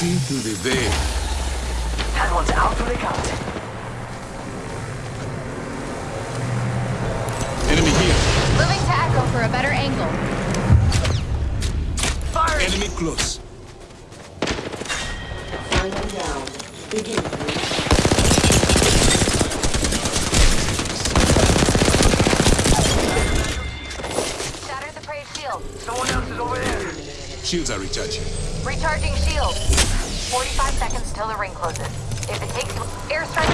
See through the veil. That one's out to the count. Enemy here. Moving to Echo for a better angle. Fire! Enemy close. Final round. Begin. Shields are recharging. Recharging shield. 45 seconds till the ring closes. If it takes you... Airstrike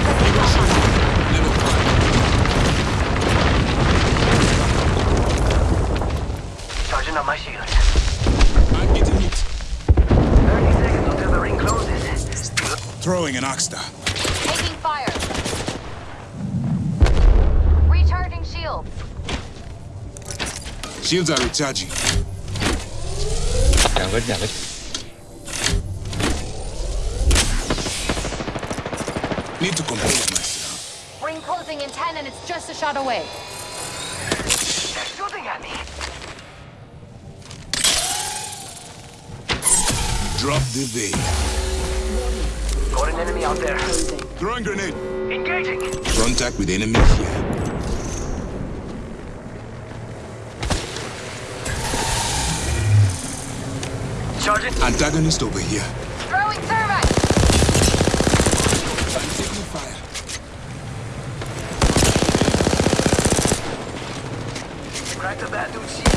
Level five. Charging up my shield. I'm getting hit. 30 seconds until the ring closes. Throwing an Arc Star. Taking fire. Recharging shield. Shields are recharging. Chào vết, chào vết. Need to compose myself. Ring closing in 10 and it's just a shot away. They're shooting at me. Drop the veil. Got an enemy out there. Throwing grenade. Engaging. Contact with enemy here. Charging. Antagonist over here. Throwing thermite. I'm taking fire. Crack the bad dude's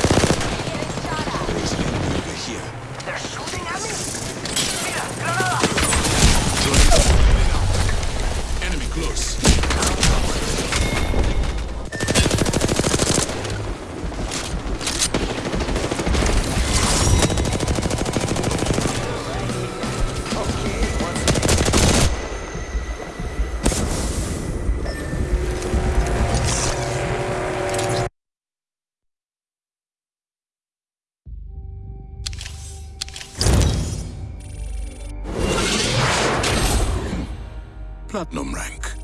platinum rank.